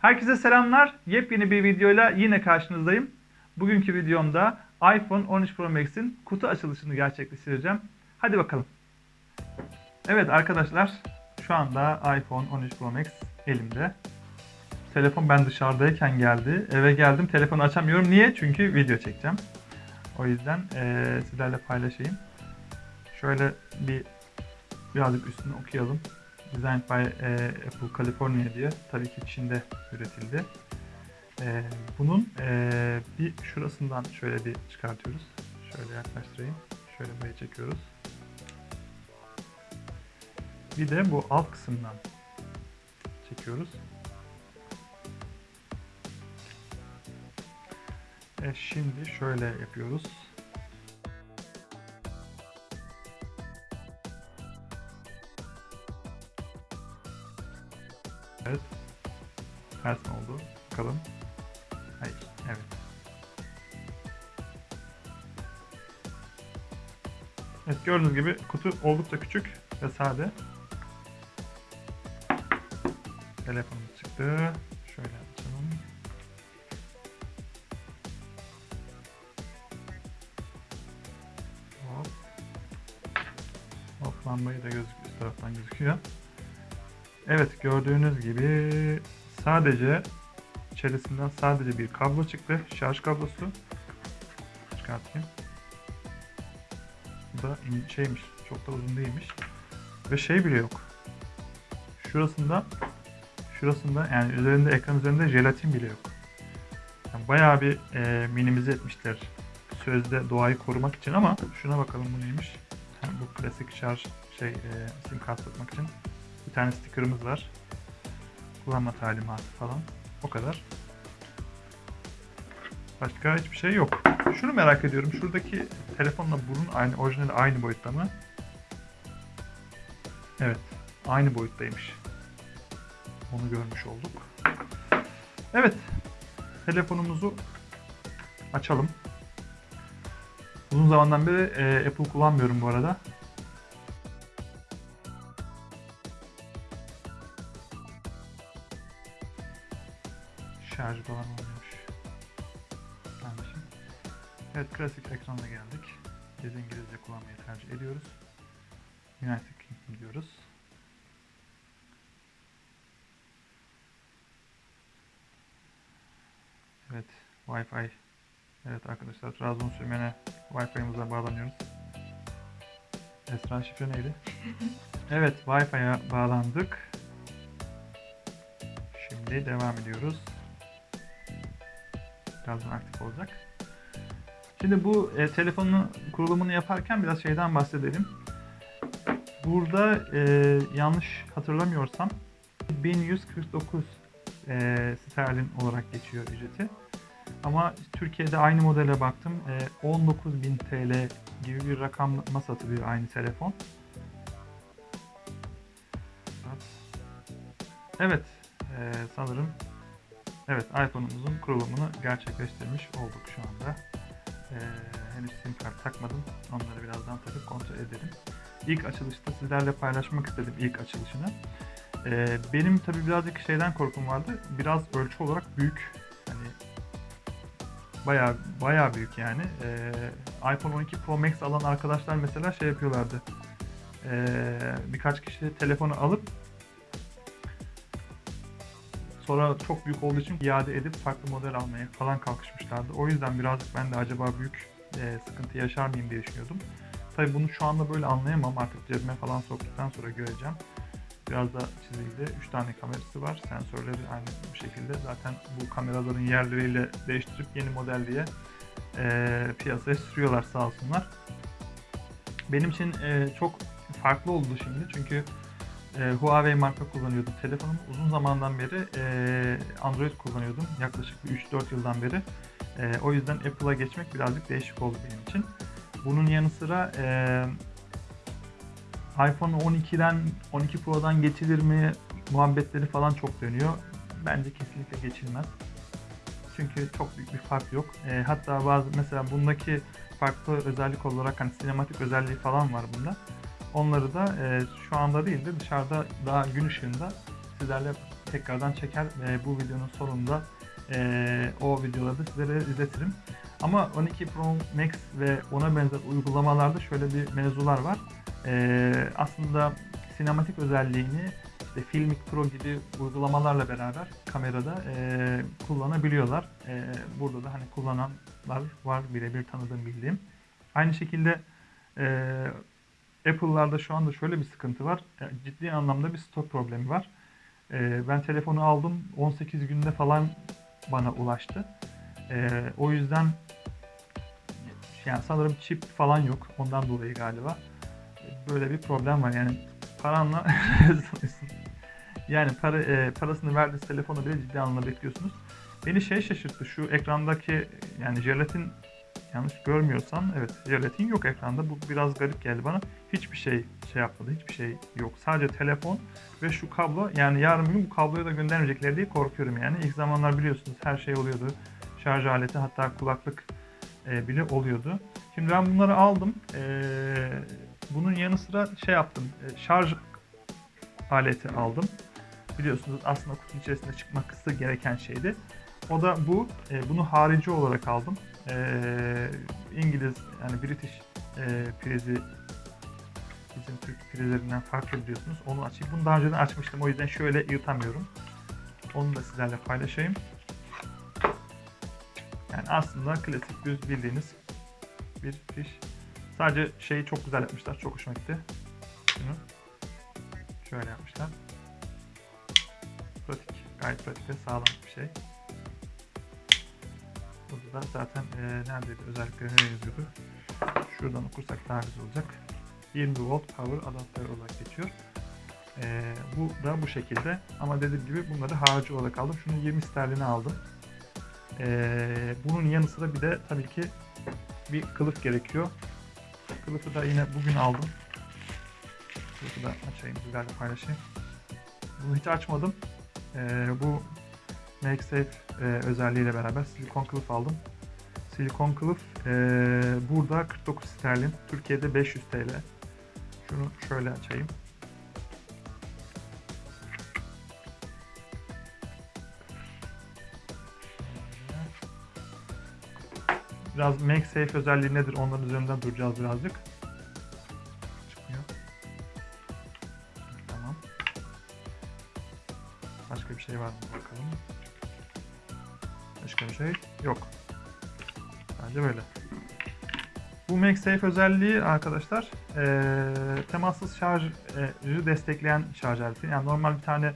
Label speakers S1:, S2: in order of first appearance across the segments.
S1: Herkese selamlar. Yepyeni bir videoyla yine karşınızdayım. Bugünkü videomda iPhone 13 Pro Max'in kutu açılışını gerçekleştireceğim. Hadi bakalım. Evet arkadaşlar, şu anda iPhone 13 Pro Max elimde. Telefon ben dışarıdayken geldi. Eve geldim, telefonu açamıyorum. Niye? Çünkü video çekeceğim. O yüzden eee, sizlerle paylaşayım. Şöyle bir birazcık üstünü okuyalım. Designed by e, Apple California diye. Tabii ki Çin'de üretildi. E, bunun e, bir şurasından şöyle bir çıkartıyoruz. Şöyle yaklaştırayım. Şöyle buraya çekiyoruz. Bir de bu alt kısımdan çekiyoruz. E, şimdi şöyle yapıyoruz. Evet. Ters mi oldu? Bakalım. Hayır. Evet. Evet gördüğünüz gibi kutu oldukça küçük ve sade. Telefonumuz çıktı. Şöyle açalım. Hop. Hop lambayı da gözüküyor. Üst taraftan gözüküyor. Evet gördüğünüz gibi sadece içerisinden sadece bir kablo çıktı. Şarj kablosu. Çıkartayım. Bu da şeymiş. Çok da uzun değilmiş. Ve şey bile yok. Şurasında şurasında yani üzerinde ekran üzerinde jelatin bile yok. Yani bayağı bir e, minimize etmişler sözde doğayı korumak için ama şuna bakalım bu neymiş. Ha, bu klasik şarj şey e, sim kart için bir tane sticker'ımız var. Kullanma talimatı falan. O kadar. Başka hiçbir şey yok. Şunu merak ediyorum. Şuradaki telefonla burun aynı, orijinali aynı boyutta mı? Evet. Aynı boyuttaymış. Onu görmüş olduk. Evet. Telefonumuzu açalım. Uzun zamandan beri e, Apple kullanmıyorum bu arada. Şarj falan olmuyormuş. Kardeşim. Evet klasik ekrana geldik. Biz İngilizce kullanmayı tercih ediyoruz. United Kingdom diyoruz. Evet Wi-Fi. Evet arkadaşlar Trabzon sürmene Wi-Fi'mize bağlanıyoruz. Esra şifre neydi? evet Wi-Fi'ye bağlandık. Şimdi devam ediyoruz. Birazdan aktif olacak. Şimdi bu e, telefonun kurulumunu yaparken biraz şeyden bahsedelim. Burada e, yanlış hatırlamıyorsam 1149 e, sterlin olarak geçiyor ücreti. Ama Türkiye'de aynı modele baktım. E, 19.000 TL gibi bir rakamla satılıyor aynı telefon. Evet, e, sanırım Evet, iPhone'umuzun kurulumunu gerçekleştirmiş olduk şu anda. Ee, henüz sim kart takmadım. Onları birazdan takıp kontrol edelim. İlk açılışta sizlerle paylaşmak istedim ilk açılışını. Ee, benim tabii birazcık şeyden korkum vardı. Biraz ölçü olarak büyük. Hani bayağı bayağı büyük yani. Ee, iPhone 12 Pro Max alan arkadaşlar mesela şey yapıyorlardı. Ee, birkaç kişi telefonu alıp Sonra çok büyük olduğu için iade edip farklı model almaya falan kalkışmışlardı. O yüzden birazcık ben de acaba büyük e, sıkıntı yaşar mıyım diye düşünüyordum. Tabii bunu şu anda böyle anlayamam. Artık cebime falan soktuktan sonra göreceğim. Biraz da çizildi. 3 tane kamerası var. Sensörleri aynı bu şekilde. Zaten bu kameraların yerleriyle değiştirip yeni model diye e, piyasaya sürüyorlar sağ olsunlar. Benim için e, çok farklı oldu şimdi. Çünkü e, Huawei marka kullanıyordum. Telefonumu uzun zamandan beri e, Android kullanıyordum. Yaklaşık bir 3-4 yıldan beri. E, o yüzden Apple'a geçmek birazcık değişik oldu benim için. Bunun yanı sıra e, iPhone 12'den 12 Pro'dan geçilir mi muhabbetleri falan çok dönüyor. Bence kesinlikle geçilmez. Çünkü çok büyük bir fark yok. E, hatta bazı mesela bundaki farklı özellik olarak hani sinematik özelliği falan var bunda. Onları da e, şu anda değil de dışarıda daha gün ışığında sizlerle tekrardan çeker. E, bu videonun sonunda e, o videoları da sizlere izletirim. Ama 12 Pro Max ve ona benzer uygulamalarda şöyle bir mevzular var. E, aslında sinematik özelliğini işte Filmic Pro gibi uygulamalarla beraber kamerada e, kullanabiliyorlar. E, burada da hani kullananlar var birebir tanıdığım bildiğim. Aynı şekilde e, Apple'larda şu anda şöyle bir sıkıntı var. Ciddi anlamda bir stok problemi var. E, ben telefonu aldım 18 günde falan bana ulaştı. E, o yüzden yani sanırım çip falan yok. Ondan dolayı galiba böyle bir problem var. Yani paranla yani para e, parasını verdiğiniz telefonu bile ciddi anlamda bekliyorsunuz. Beni şey şaşırttı. Şu ekrandaki yani jelatin yanlış görmüyorsam evet jelatin yok ekranda. Bu biraz garip geldi bana. Hiçbir şey şey yapmadı. Hiçbir şey yok. Sadece telefon ve şu kablo. Yani yarın bir bu kabloyu da göndermeyecekler diye korkuyorum yani. İlk zamanlar biliyorsunuz her şey oluyordu. Şarj aleti hatta kulaklık e, bile oluyordu. Şimdi ben bunları aldım. E, bunun yanı sıra şey yaptım. E, şarj aleti aldım. Biliyorsunuz aslında kutunun içerisinde çıkması gereken şeydi. O da bu. E, bunu harici olarak aldım. E, İngiliz yani British e, prizi bizim Türk prizlerinden farklı biliyorsunuz. Onu açayım. Bunu daha önceden açmıştım. O yüzden şöyle yırtamıyorum. Onu da sizlerle paylaşayım. Yani aslında klasik düz bildiğiniz bir fiş. Sadece şeyi çok güzel yapmışlar. Çok hoşuma gitti. Şunu şöyle yapmışlar. Pratik. Gayet pratik ve sağlam bir şey. Burada da zaten e, neredeydi özellikleri nereye yazıyordu? Şuradan okursak daha güzel olacak. 20 volt power adaptör olarak geçiyor. E, bu da bu şekilde. Ama dediğim gibi bunları harici olarak aldım. Şunu 20 sterline aldım. E, bunun yanı sıra bir de tabii ki bir kılıf gerekiyor. Kılıfı da yine bugün aldım. Kılıfı da açayım, sizlerle paylaşayım. Bunu hiç açmadım. Ee, bu MakeSafe e, özelliğiyle beraber silikon kılıf aldım. Silikon kılıf e, burada 49 sterlin, Türkiye'de 500 TL. Şunu şöyle açayım. Biraz MakeSafe özelliği nedir onların üzerinden duracağız birazcık. Çıkmıyor. Tamam. Başka bir şey var mı bakalım. Başka bir şey yok. Bence böyle. Bu MagSafe özelliği arkadaşlar eee temassız şarjı destekleyen şarj aleti. Yani normal bir tane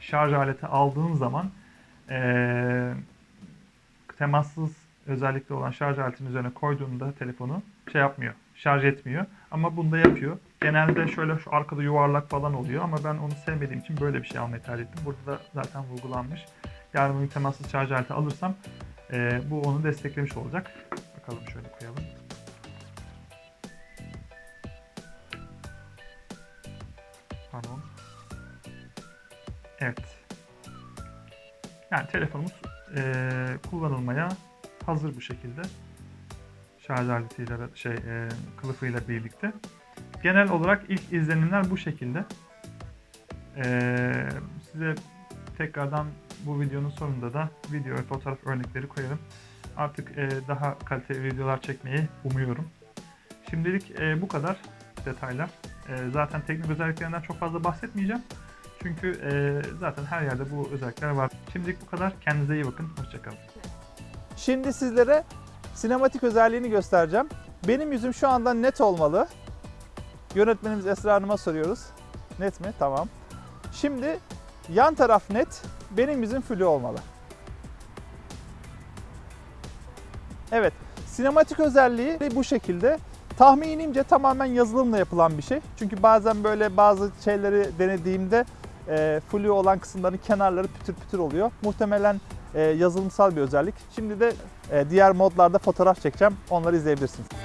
S1: şarj aleti aldığın zaman eee temassız özellikle olan şarj aletinin üzerine koyduğunda telefonu şey yapmıyor, şarj etmiyor. Ama bunda yapıyor. Genelde şöyle şu arkada yuvarlak falan oluyor ama ben onu sevmediğim için böyle bir şey almayı tercih ettim. Burada da zaten vurgulanmış. Yarın bir temassız şarj aleti alırsam e, bu onu desteklemiş olacak. Bakalım şöyle koyalım. Yani telefonumuz e, kullanılmaya hazır bu şekilde. Şarj aletiyle şey e, kılıfıyla birlikte. Genel olarak ilk izlenimler bu şekilde. E, size tekrardan bu videonun sonunda da video ve fotoğraf örnekleri koyarım. Artık e, daha kaliteli videolar çekmeyi umuyorum. Şimdilik e, bu kadar detaylar. E, zaten teknik özelliklerinden çok fazla bahsetmeyeceğim. Çünkü e, zaten her yerde bu özellikler var. Şimdilik bu kadar. Kendinize iyi bakın. Hoşçakalın.
S2: Şimdi sizlere sinematik özelliğini göstereceğim. Benim yüzüm şu anda net olmalı. Yönetmenimiz Esra Hanım'a soruyoruz. Net mi? Tamam. Şimdi yan taraf net, benim yüzüm flu olmalı. Evet, sinematik özelliği bu şekilde. Tahminimce tamamen yazılımla yapılan bir şey. Çünkü bazen böyle bazı şeyleri denediğimde e, flu olan kısımların kenarları pütür pütür oluyor. Muhtemelen e, yazılımsal bir özellik. Şimdi de e, diğer modlarda fotoğraf çekeceğim. Onları izleyebilirsiniz.